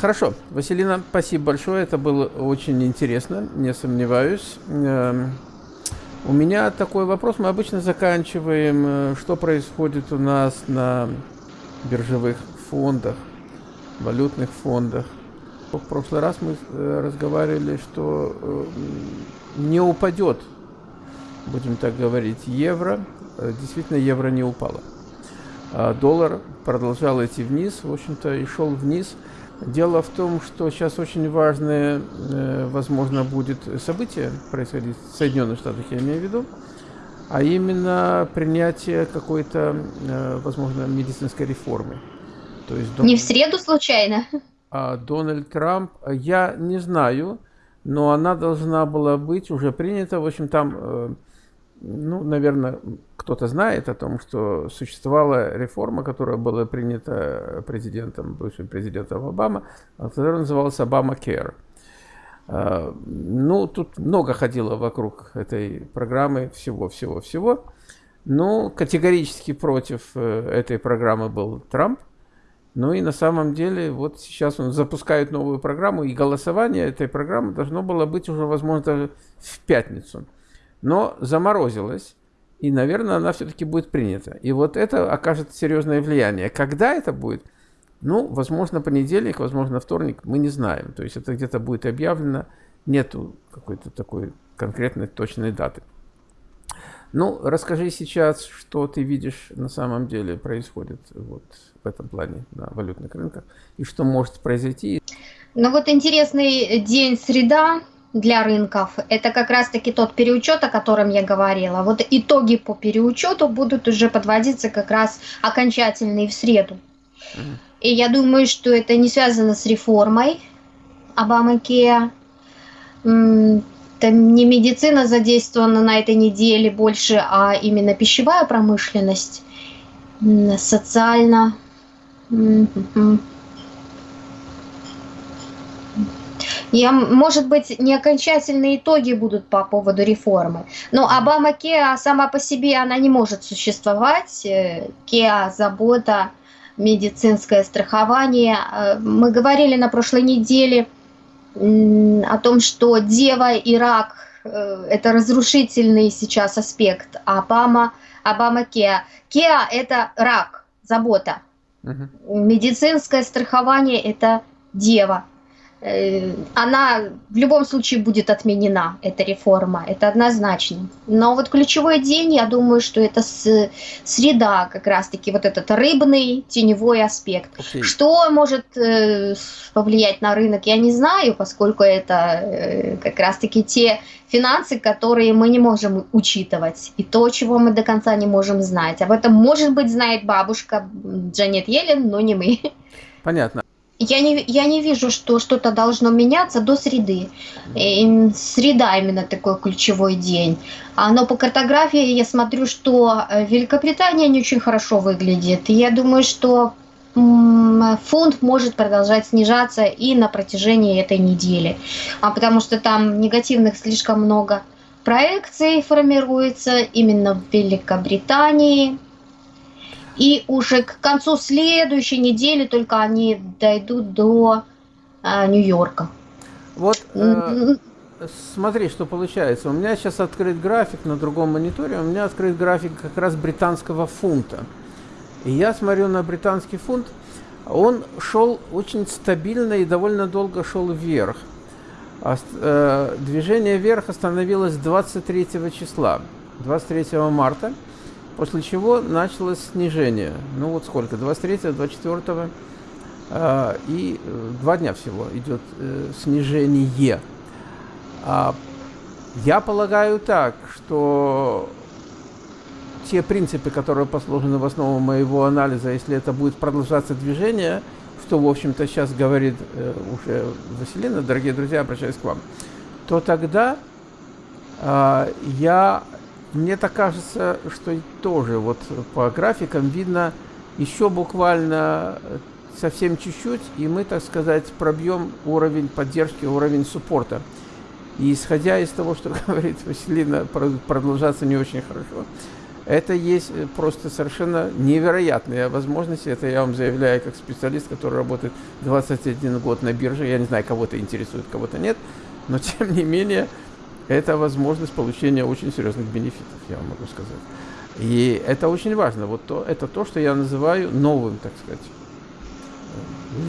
Хорошо, Василина, спасибо большое, это было очень интересно, не сомневаюсь. Эм, у меня такой вопрос, мы обычно заканчиваем, э, что происходит у нас на биржевых фондах, валютных фондах. В прошлый раз мы э, разговаривали, что э, не упадет, будем так говорить, евро. Действительно, евро не упало. А доллар продолжал идти вниз, в общем-то, и шел вниз – Дело в том, что сейчас очень важное, э, возможно, будет событие происходить в Соединенных Штатах, я имею в виду, а именно принятие какой-то, э, возможно, медицинской реформы. То есть, Не в среду случайно? А Дональд Трамп, я не знаю, но она должна была быть уже принята. В общем, там э, ну, наверное, кто-то знает о том, что существовала реформа, которая была принята президентом, бывшим президентом Обама, которая называлась Обама Care. А, ну, тут много ходило вокруг этой программы, всего-всего-всего. Но категорически против э, этой программы был Трамп. Ну и на самом деле, вот сейчас он запускает новую программу, и голосование этой программы должно было быть уже, возможно, в пятницу но заморозилась, и, наверное, она все-таки будет принята. И вот это окажет серьезное влияние. Когда это будет? Ну, возможно, понедельник, возможно, вторник, мы не знаем. То есть это где-то будет объявлено, нету какой-то такой конкретной точной даты. Ну, расскажи сейчас, что ты видишь на самом деле происходит вот в этом плане на валютных рынках, и что может произойти. Ну вот интересный день среда, для рынков, это как раз-таки тот переучет, о котором я говорила. Вот итоги по переучету будут уже подводиться как раз окончательные в среду. И я думаю, что это не связано с реформой Обамакея. Там не медицина задействована на этой неделе больше, а именно пищевая промышленность, социально. Я, может быть, не окончательные итоги будут по поводу реформы. Но Обама Кеа сама по себе она не может существовать. Э, Кеа, забота, медицинское страхование. Э, мы говорили на прошлой неделе о том, что дева и рак э, – это разрушительный сейчас аспект. Обама, Обама Кеа. Кеа – это рак, забота. Угу. Медицинское страхование – это дева. Э, она в любом случае будет отменена, эта реформа, это однозначно. Но вот ключевой день, я думаю, что это с, среда, как раз-таки вот этот рыбный теневой аспект. Okay. Что может э, повлиять на рынок, я не знаю, поскольку это э, как раз-таки те финансы, которые мы не можем учитывать, и то, чего мы до конца не можем знать. Об этом, может быть, знает бабушка Джанет Йеллен, но не мы. Понятно я не, я не вижу, что что-то должно меняться до среды. И среда именно такой ключевой день. А, но по картографии я смотрю, что э, Великобритания не очень хорошо выглядит. И я думаю, что фунт может продолжать снижаться и на протяжении этой недели. А потому что там негативных слишком много проекций формируется именно в Великобритании. И уже к концу следующей недели только они дойдут до э, Нью-Йорка. Вот э, смотри, что получается. У меня сейчас открыт график на другом мониторе. У меня открыт график как раз британского фунта. И я смотрю на британский фунт. Он шел очень стабильно и довольно долго шел вверх. Э, движение вверх остановилось 23 числа, 23 марта. После чего началось снижение. Ну вот сколько? 23, 24 э, и два дня всего идет э, снижение. А, я полагаю так, что те принципы, которые послужены в основу моего анализа, если это будет продолжаться движение, что, в общем-то, сейчас говорит э, уже Василина, дорогие друзья, обращаюсь к вам, то тогда э, я мне так кажется, что тоже вот по графикам видно еще буквально совсем чуть-чуть, и мы, так сказать, пробьем уровень поддержки, уровень суппорта. И исходя из того, что говорит Василина, продолжаться не очень хорошо, Это есть э, просто совершенно невероятные возможности. Это я вам заявляю как специалист, который работает 21 год на бирже. Я не знаю, кого-то интересует, кого-то нет. Но тем не менее, это возможность получения очень серьезных бенефитов, я вам могу сказать. И это очень важно. Вот то, это то, что я называю новым, так сказать,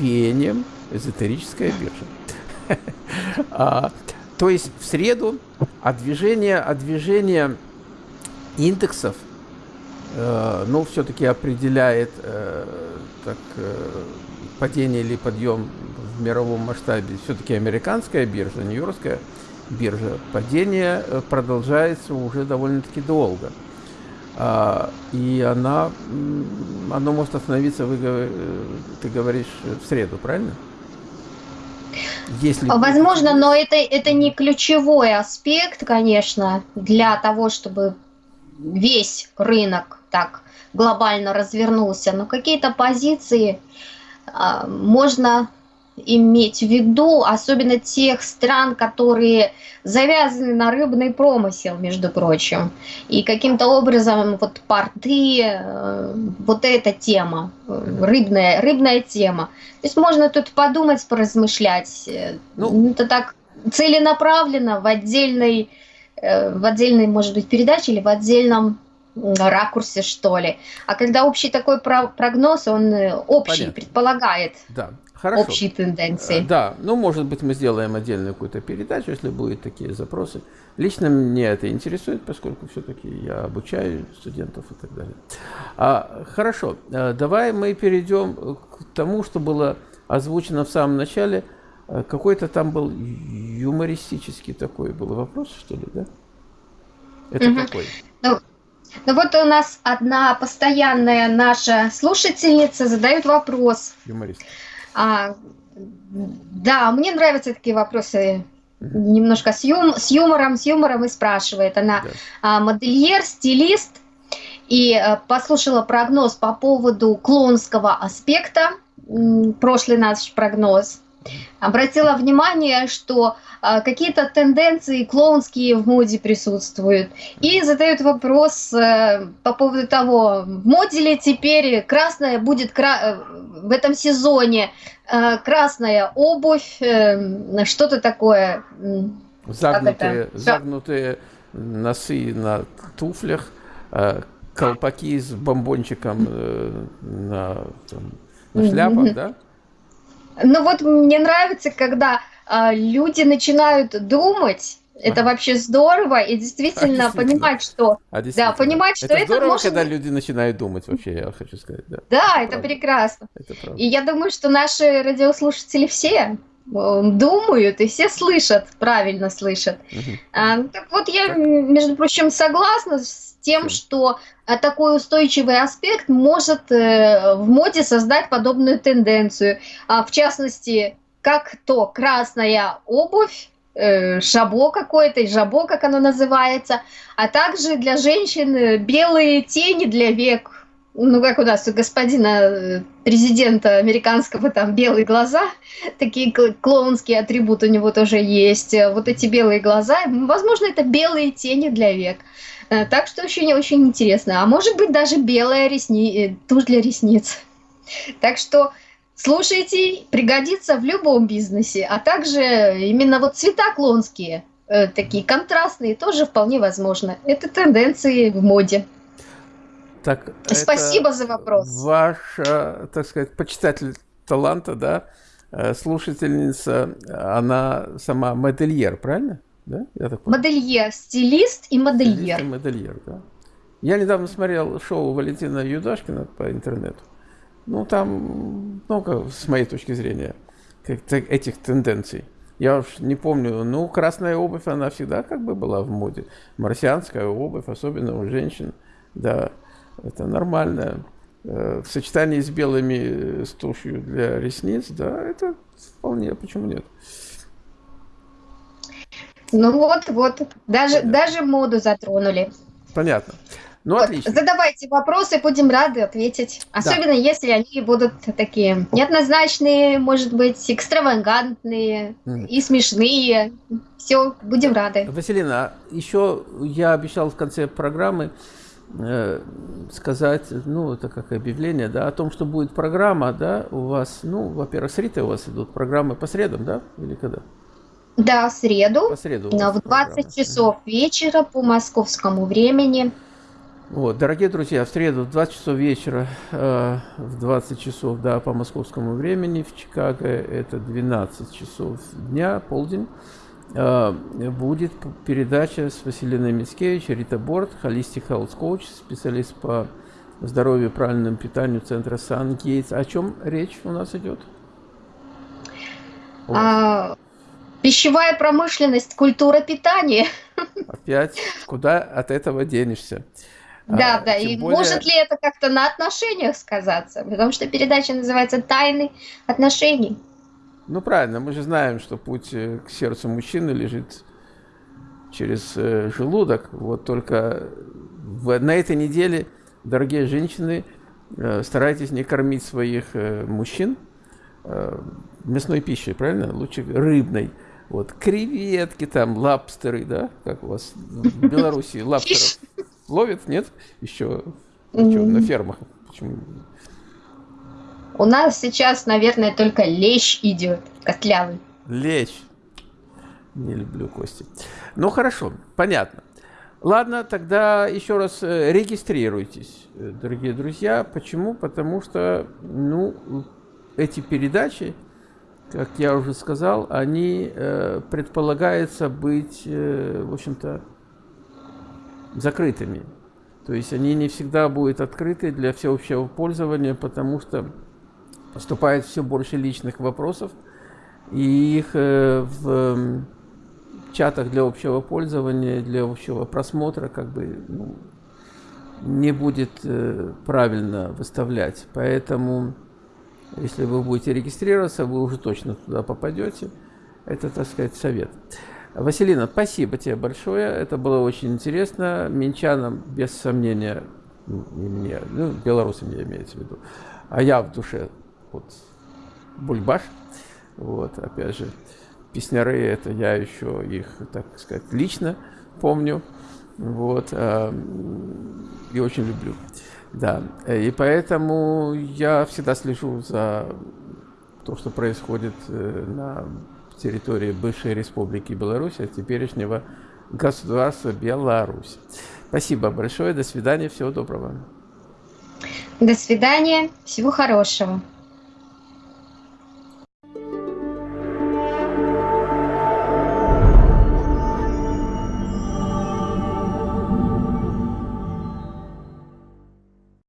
веянием эзотерическая биржа. то есть в среду от движения индексов, э, ну, все-таки определяет э, так, э, падение или подъем в мировом масштабе все-таки американская биржа, нью-йоркская биржа. Падение э, продолжается уже довольно-таки долго. А, и она, оно может остановиться, вы, э, ты говоришь, в среду, правильно? Если... Возможно, но это, это не ключевой аспект, конечно, для того, чтобы весь рынок так глобально развернулся. Но какие-то позиции а, можно иметь в виду, особенно тех стран, которые завязаны на рыбный промысел, между прочим. И каким-то образом вот порты, э, вот эта тема, рыбная, рыбная тема. То есть можно тут подумать, поразмышлять. Ну, Это так целенаправленно в отдельной, э, в отдельной, может быть, передаче или в отдельном ракурсе, что ли. А когда общий такой прогноз, он э, общий, Понятно. предполагает. Да. Хорошо. общие тенденции. Э, да, ну, может быть, мы сделаем отдельную какую-то передачу, если будут такие запросы. Лично меня это интересует, поскольку все-таки я обучаю студентов и так далее. А, хорошо, э, давай мы перейдем к тому, что было озвучено в самом начале. Э, какой-то там был юмористический такой был вопрос, что ли, да? Это угу. какой? Ну, ну вот у нас одна постоянная наша слушательница задает вопрос. Юморист. А, да, мне нравятся такие вопросы немножко с, юм, с юмором, с юмором и спрашивает. Она да. а, модельер, стилист и а, послушала прогноз по поводу клоунского аспекта, прошлый наш прогноз. Обратила внимание, что а, какие-то тенденции клоунские в моде присутствуют. И задают вопрос а, по поводу того, в моде ли теперь красная будет кра э, в этом сезоне а, красная обувь, э, что-то такое. Загнутые, загнутые носы на туфлях, колпаки с бомбончиком на, там, на шляпах, да? Ну вот мне нравится, когда а, люди начинают думать, это вообще здорово, и действительно, а, действительно. понимать, что... А да, понимать, что это, это здорово, может... когда люди начинают думать, вообще, я хочу сказать. Да, да это, это прекрасно. Это и я думаю, что наши радиослушатели все думают и все слышат, правильно слышат. Угу. А, так вот, я, между прочим, согласна с тем, что а, такой устойчивый аспект может э, в моде создать подобную тенденцию. А, в частности, как то красная обувь, э, шабо какое-то, жабо, как оно называется, а также для женщин э, белые тени для век. Ну, как у нас у господина э, президента американского, там белые глаза, такие клоунские атрибуты у него тоже есть. Вот эти белые глаза, возможно, это белые тени для век. Так что очень-очень интересно. А может быть, даже белая ресни... тушь для ресниц. Так что Слушайте, пригодится в любом бизнесе, а также именно вот цвета клонские, э, такие контрастные, тоже вполне возможно. Это тенденции в моде. Так, Спасибо за вопрос. Ваш, э, так сказать, почитатель таланта, да, э, слушательница, она сама модельер, правильно? Да? Я так модельер, стилист и модельер. Стилист и модельер, да. Я недавно смотрел шоу Валентина Юдашкина по интернету. Ну, там много, с моей точки зрения, этих тенденций. Я уж не помню, ну, красная обувь, она всегда как бы была в моде. Марсианская обувь, особенно у женщин, да, это нормально. Э, в сочетании с белыми, э, с тушью для ресниц, да, это вполне, почему нет? Ну вот, вот, даже, даже моду затронули. Понятно. Ну, вот, отлично. Задавайте вопросы, будем рады ответить. Особенно да. если они будут такие неоднозначные, может быть, экстравагантные mm. и смешные. Все, будем рады. Василина, еще я обещал в конце программы сказать, ну, это как объявление, да, о том, что будет программа, да, у вас, ну, во-первых, с Ритой у вас идут программы по средам, да, или когда? Да, в среду, по среду но в 20 программа. часов вечера по московскому времени. Вот, дорогие друзья, в среду в 20 часов вечера, э, в 20 часов, да, по московскому времени в Чикаго, это 12 часов дня, полдень, э, будет передача с Василиной Мицкевич, Рита Борт, Holistic Health Coach, специалист по здоровью и правильному питанию центра Сан Гейтс. О чем речь у нас идет? А, пищевая промышленность, культура питания. Опять, куда от этого денешься? Да, а, да, и более... может ли это как-то на отношениях сказаться? Потому что передача называется «Тайны отношений». Ну, правильно, мы же знаем, что путь э, к сердцу мужчины лежит через э, желудок. Вот только в, на этой неделе, дорогие женщины, э, старайтесь не кормить своих мужчин мясной пищей, правильно? Лучше рыбной. Вот креветки там, лапстеры, да, как у вас в Беларуси лапстеров ловят, нет? Еще, еще на фермах. Почему? У нас сейчас, наверное, только лещ идет, котлявый. Лещ. Не люблю кости. Ну хорошо, понятно. Ладно, тогда еще раз э, регистрируйтесь, э, дорогие друзья. Почему? Потому что, ну, эти передачи, как я уже сказал, они э, предполагается быть, э, в общем-то, закрытыми. То есть они не всегда будут открыты для всеобщего пользования, потому что поступает все больше личных вопросов, и их э, в чатах для общего пользования, для общего просмотра как бы ну, не будет э, правильно выставлять. Поэтому, если вы будете регистрироваться, вы уже точно туда попадете. Это, так сказать, совет. Василина, спасибо тебе большое. Это было очень интересно. Минчанам, без сомнения, не мне, ну, белорусам я имеется в виду, а я в душе вот бульбаш. Вот, опять же, песняры, это я еще их, так сказать, лично помню. Вот, э, и очень люблю. Да, и поэтому я всегда слежу за то, что происходит э, на территории бывшей республики Беларусь, а теперешнего государства Беларусь. Спасибо большое, до свидания, всего доброго. До свидания, всего хорошего.